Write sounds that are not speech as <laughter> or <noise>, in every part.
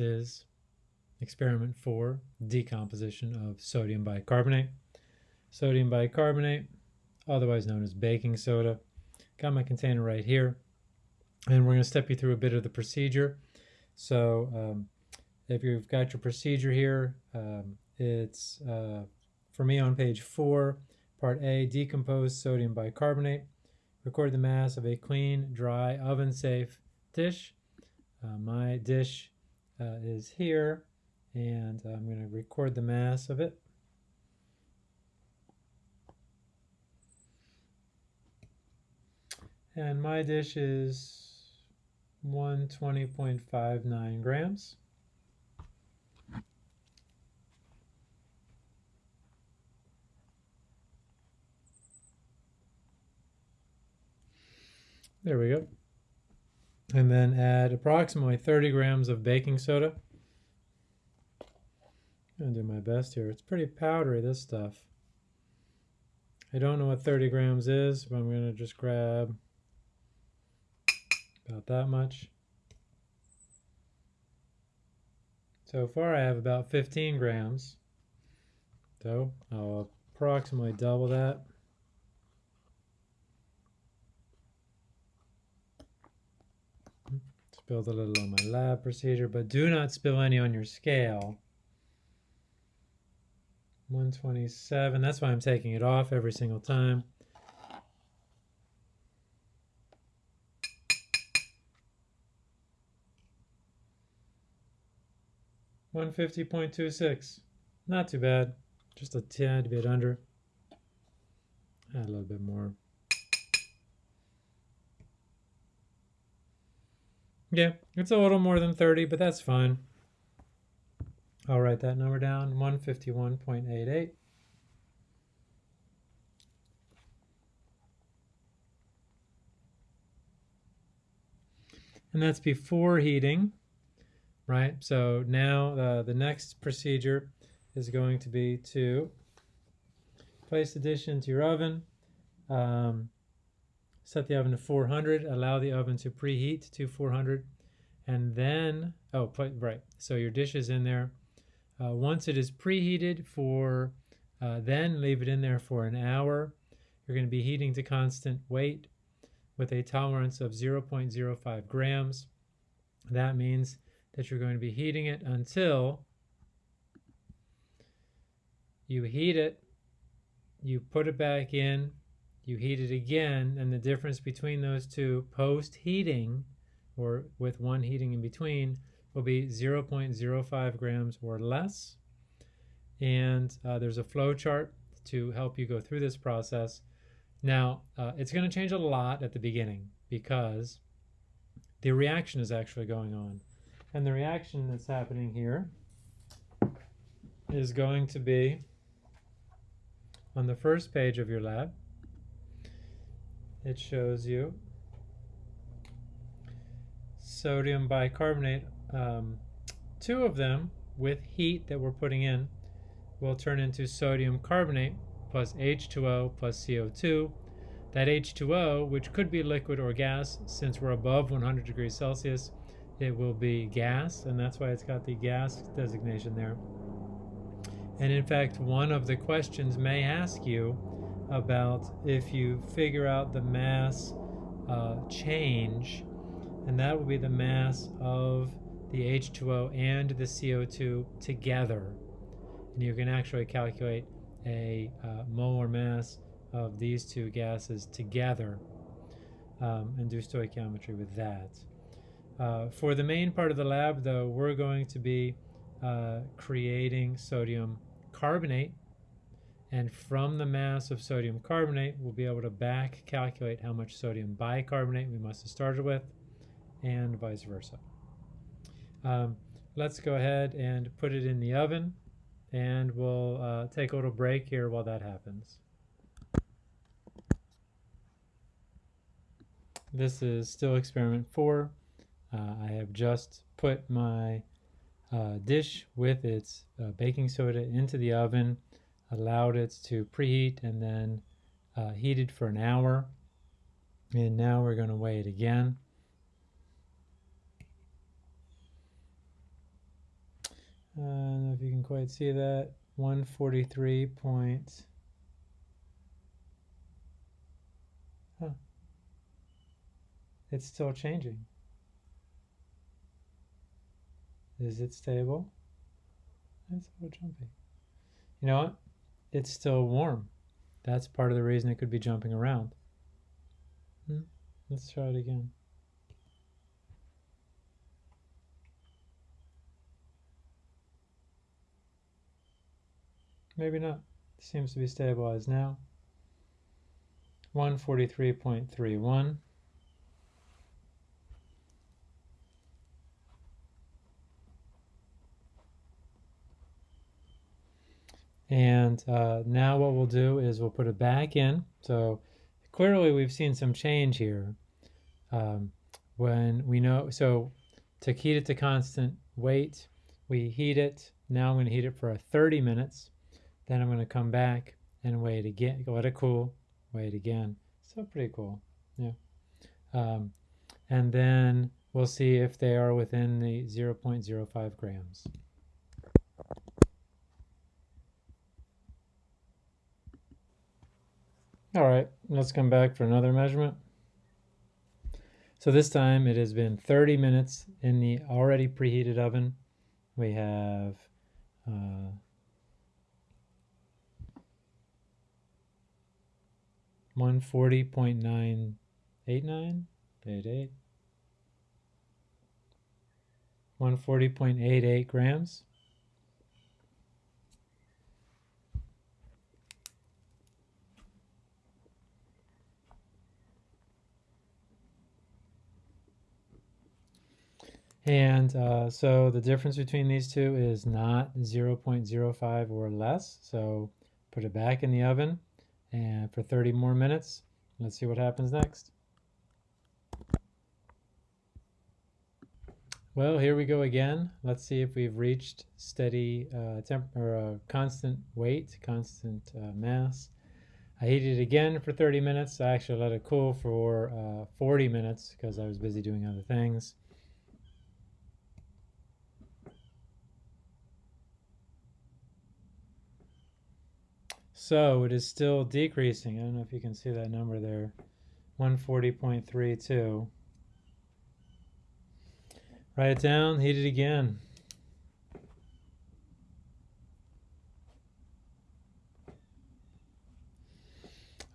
is experiment four, decomposition of sodium bicarbonate. Sodium bicarbonate, otherwise known as baking soda. Got my container right here. And we're going to step you through a bit of the procedure. So um, if you've got your procedure here, um, it's uh, for me on page four, part A, decompose sodium bicarbonate. Record the mass of a clean, dry, oven-safe dish. Uh, my dish uh, is here, and I'm going to record the mass of it. And my dish is 120.59 grams. There we go. And then add approximately 30 grams of baking soda. I'm gonna do my best here. It's pretty powdery, this stuff. I don't know what 30 grams is, but I'm gonna just grab about that much. So far I have about 15 grams. So I'll approximately double that. Spilled a little on my lab procedure, but do not spill any on your scale. 127, that's why I'm taking it off every single time. One fifty point two six, not too bad, just a tad bit under. Add a little bit more. Yeah, it's a little more than 30, but that's fine. I'll write that number down, 151.88. And that's before heating, right? So now uh, the next procedure is going to be to place the dish into your oven. Um, set the oven to 400 allow the oven to preheat to 400 and then oh put right so your dish is in there. Uh, once it is preheated for uh, then leave it in there for an hour. You're going to be heating to constant weight with a tolerance of 0.05 grams. That means that you're going to be heating it until you heat it you put it back in you heat it again, and the difference between those two post heating, or with one heating in between, will be 0.05 grams or less. And uh, there's a flow chart to help you go through this process. Now, uh, it's going to change a lot at the beginning because the reaction is actually going on. And the reaction that's happening here is going to be on the first page of your lab it shows you sodium bicarbonate. Um, two of them with heat that we're putting in will turn into sodium carbonate plus H2O plus CO2. That H2O, which could be liquid or gas, since we're above 100 degrees Celsius, it will be gas, and that's why it's got the gas designation there. And in fact, one of the questions may ask you, about if you figure out the mass uh, change, and that will be the mass of the H2O and the CO2 together. And you can actually calculate a uh, molar mass of these two gases together um, and do stoichiometry with that. Uh, for the main part of the lab, though, we're going to be uh, creating sodium carbonate and from the mass of sodium carbonate, we'll be able to back calculate how much sodium bicarbonate we must have started with, and vice versa. Um, let's go ahead and put it in the oven, and we'll uh, take a little break here while that happens. This is still experiment four. Uh, I have just put my uh, dish with its uh, baking soda into the oven allowed it to preheat and then uh, heated for an hour. And now we're going to weigh it again. I don't know if you can quite see that. 143 point. Huh. It's still changing. Is it stable? It's a little jumpy. You know what? It's still warm. That's part of the reason it could be jumping around. Hmm? Let's try it again. Maybe not. Seems to be stabilized now. 143.31. And uh, now what we'll do is we'll put it back in. So clearly we've seen some change here. Um, when we know, so to heat it to constant weight, we heat it. Now I'm going to heat it for 30 minutes. Then I'm going to come back and wait again, let it cool, wait again. So pretty cool, yeah. Um, and then we'll see if they are within the 0.05 grams. All right, let's come back for another measurement. So this time it has been 30 minutes in the already preheated oven. We have uh, 140.989, 88, 140.88 grams. And uh, so the difference between these two is not 0.05 or less. So put it back in the oven and for 30 more minutes. Let's see what happens next. Well, here we go again. Let's see if we've reached steady uh, temp or uh, constant weight, constant uh, mass. I heated it again for 30 minutes. I actually let it cool for uh, 40 minutes because I was busy doing other things. So it is still decreasing. I don't know if you can see that number there. 140.32. Write it down, heat it again.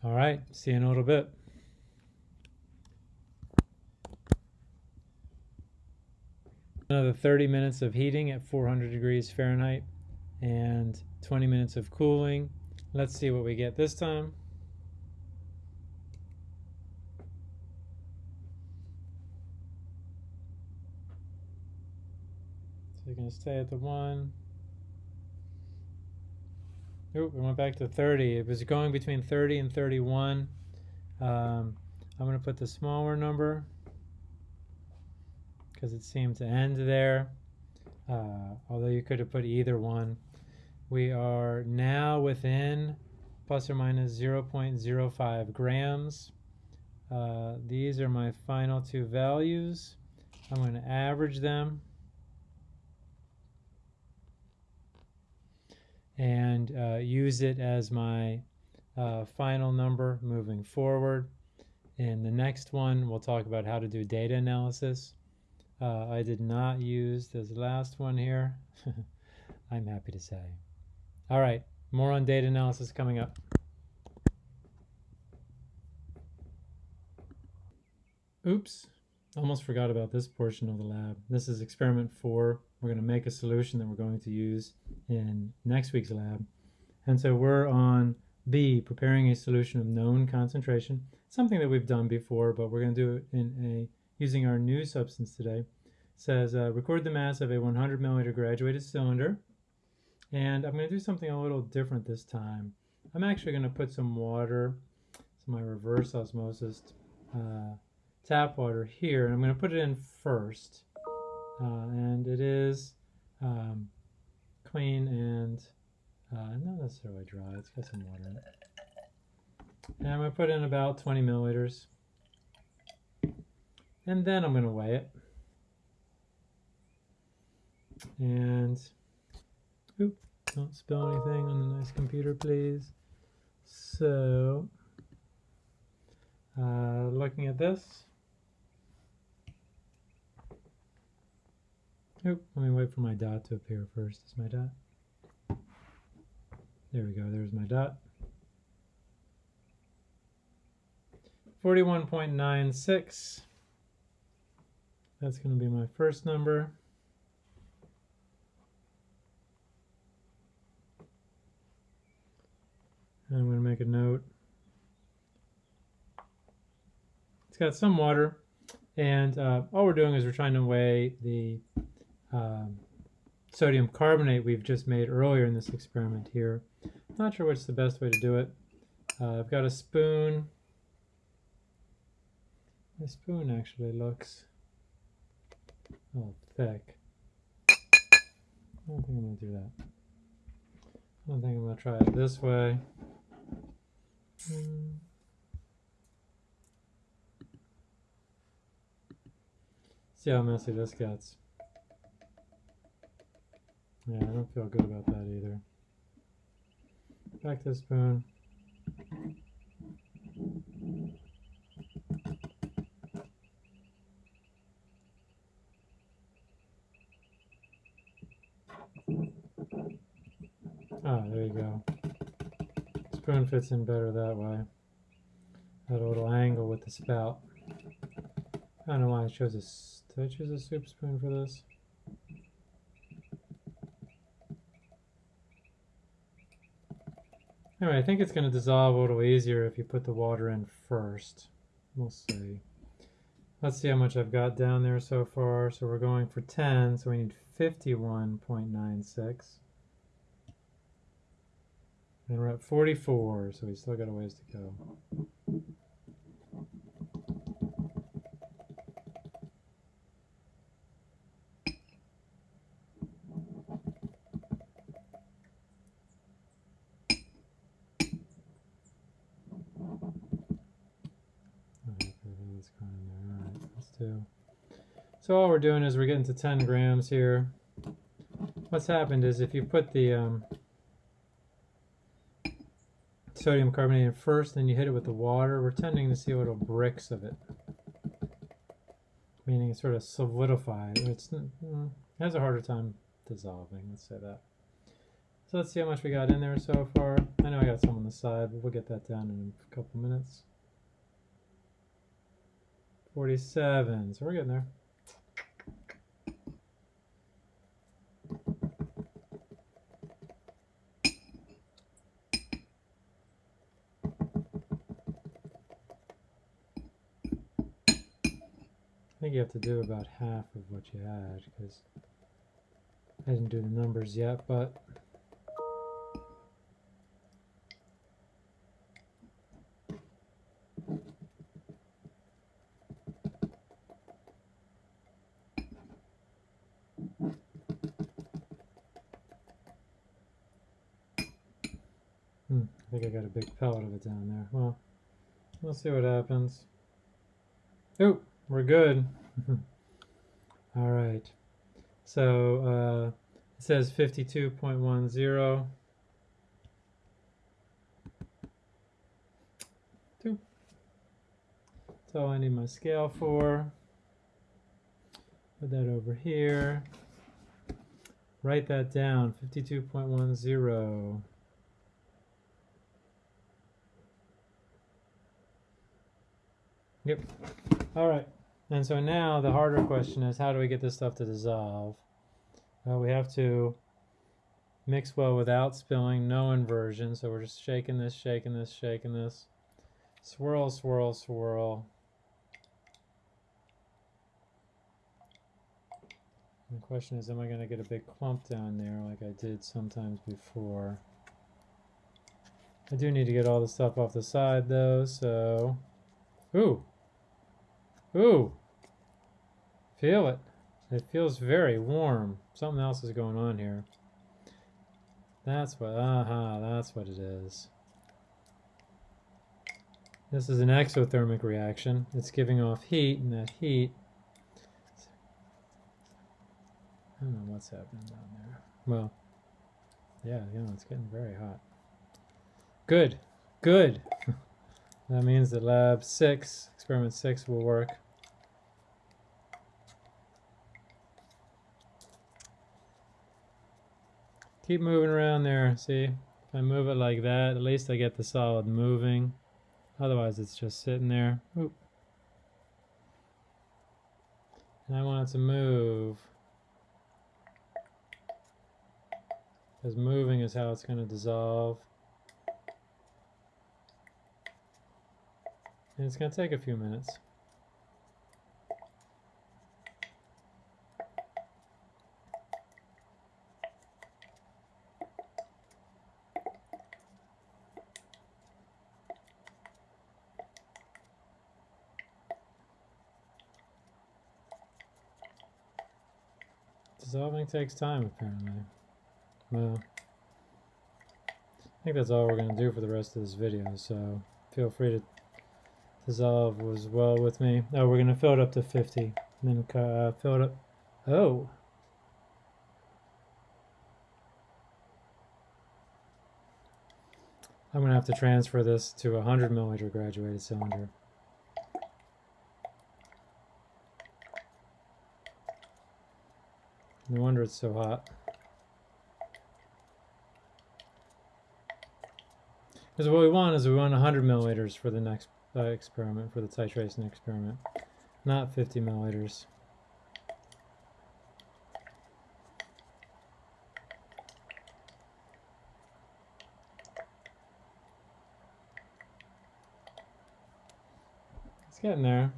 All right, see you in a little bit. Another 30 minutes of heating at 400 degrees Fahrenheit and 20 minutes of cooling Let's see what we get this time. So you're going to stay at the 1. Oop, we went back to 30. It was going between 30 and 31. Um, I'm going to put the smaller number because it seemed to end there. Uh, although you could have put either one. We are now within plus or minus 0.05 grams. Uh, these are my final two values. I'm going to average them. and uh, use it as my uh, final number moving forward. In the next one, we'll talk about how to do data analysis. Uh, I did not use this last one here, <laughs> I'm happy to say. All right, more on data analysis coming up. Oops, almost forgot about this portion of the lab. This is experiment four. We're going to make a solution that we're going to use in next week's lab. And so we're on B, preparing a solution of known concentration, something that we've done before, but we're going to do it in a using our new substance today. It says uh, record the mass of a 100 milliliter graduated cylinder and I'm going to do something a little different this time. I'm actually going to put some water, some my reverse osmosis uh, tap water here, and I'm going to put it in first. Uh, and it is um, clean and uh, not necessarily dry. It's got some water in it. And I'm going to put in about 20 milliliters. And then I'm going to weigh it. And Oop, don't spill anything on the nice computer, please. So, uh, looking at this. Oop, let me wait for my dot to appear first. Is my dot? There we go, there's my dot. 41.96. That's going to be my first number. And I'm going to make a note. It's got some water, and uh, all we're doing is we're trying to weigh the um, sodium carbonate we've just made earlier in this experiment here. Not sure what's the best way to do it. Uh, I've got a spoon. My spoon actually looks oh thick. I don't think I'm going to do that. I don't think I'm going to try it this way. Mm. See how messy this gets. Yeah, I don't feel good about that either. Back to the spoon. Ah, there you go. Spoon fits in better that way. That little angle with the spout. I don't know why I chose a. Did I choose a soup spoon for this? Anyway, I think it's going to dissolve a little easier if you put the water in first. We'll see. Let's see how much I've got down there so far. So we're going for 10, so we need 51.96. And we're at 44, so we still got a ways to go. So all we're doing is we're getting to 10 grams here. What's happened is if you put the um, sodium carbonate in first, then you hit it with the water, we're tending to see little bricks of it. Meaning it's sort of solidified. It's, it has a harder time dissolving, let's say that. So let's see how much we got in there so far. I know I got some on the side, but we'll get that down in a couple minutes. 47, so we're getting there. You have to do about half of what you had because I didn't do the numbers yet, but Hmm, I think I got a big pellet of it down there. Well, we'll see what happens. Oh, we're good. <laughs> All right. So uh, it says 52.10. Two. That's all I need my scale for. Put that over here. Write that down, 52.10. Yep. All right. And so now the harder question is how do we get this stuff to dissolve? Well, we have to mix well without spilling, no inversion. So we're just shaking this, shaking this, shaking this. Swirl, swirl, swirl. And the question is, am I going to get a big clump down there like I did sometimes before? I do need to get all the stuff off the side though, so... Ooh! Ooh, feel it. It feels very warm. Something else is going on here. That's what, aha, uh -huh, that's what it is. This is an exothermic reaction. It's giving off heat, and that heat, I don't know what's happening down there. Well, Yeah, you know, it's getting very hot. Good, good. <laughs> that means that lab six, experiment six will work. Keep moving around there, see? If I move it like that, at least I get the solid moving. Otherwise it's just sitting there. Oop. And I want it to move. Because moving is how it's going to dissolve. And it's going to take a few minutes. Dissolving takes time, apparently. Well, I think that's all we're going to do for the rest of this video, so feel free to dissolve as well with me. Oh, we're going to fill it up to 50, and then uh, fill it up. Oh! I'm going to have to transfer this to a 100 milliliter graduated cylinder. No wonder it's so hot. Because what we want is we want 100 milliliters for the next uh, experiment, for the titration experiment, not 50 milliliters. It's getting there.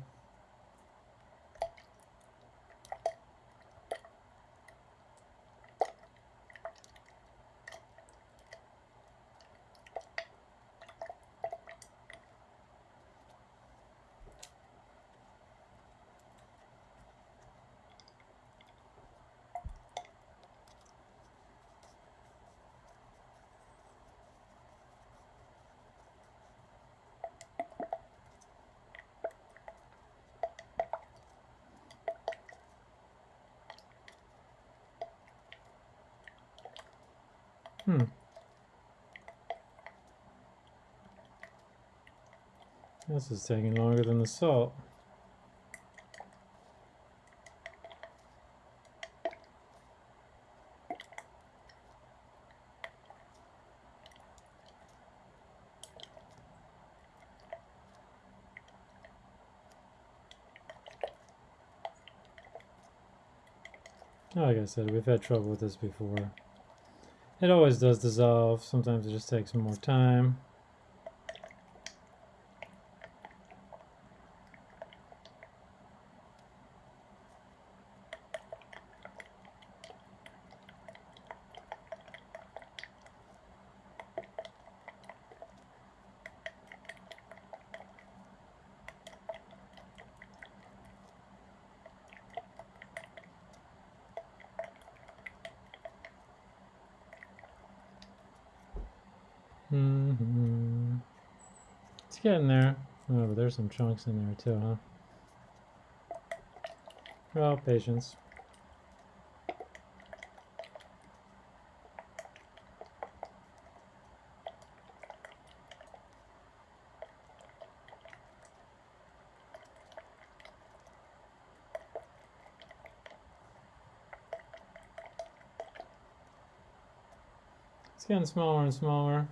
Hmm. This is taking longer than the salt. Like I said, we've had trouble with this before. It always does dissolve. Sometimes it just takes more time. Mm -hmm. It's getting there. Oh, but there's some chunks in there too, huh? Well, patience. It's getting smaller and smaller.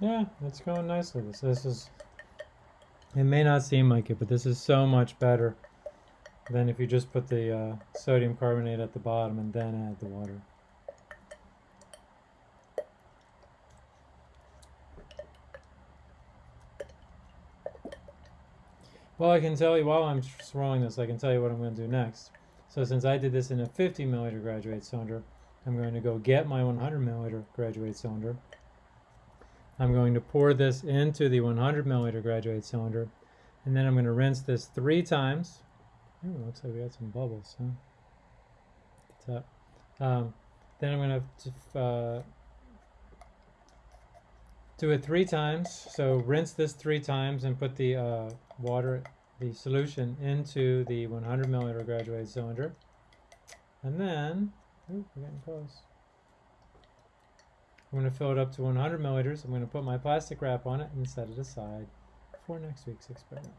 Yeah, it's going nicely. This, this is, it may not seem like it, but this is so much better than if you just put the uh, sodium carbonate at the bottom and then add the water. Well, I can tell you, while I'm swirling this, I can tell you what I'm going to do next. So since I did this in a 50 milliliter graduated cylinder, I'm going to go get my 100 milliliter graduated cylinder I'm going to pour this into the 100 milliliter graduated cylinder, and then I'm going to rinse this three times. Ooh, looks like we got some bubbles, huh? Um, then I'm going to uh, do it three times. So rinse this three times and put the uh, water, the solution into the 100 milliliter graduated cylinder. And then, ooh, we're getting close. I'm going to fill it up to 100 milliliters. I'm going to put my plastic wrap on it and set it aside for next week's experiment.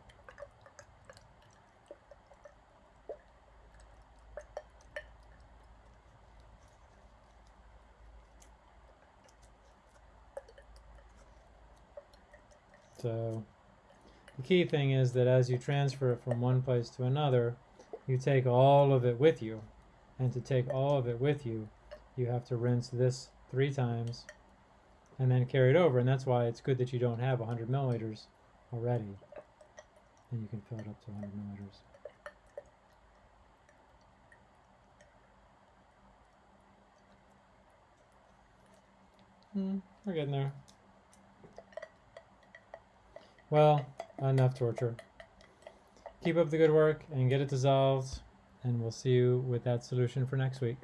So the key thing is that as you transfer it from one place to another, you take all of it with you. And to take all of it with you, you have to rinse this three times and then carry it over. And that's why it's good that you don't have 100 milliliters already. And you can fill it up to 100 milliliters. Hmm, we're getting there. Well, enough torture. Keep up the good work and get it dissolved, and we'll see you with that solution for next week.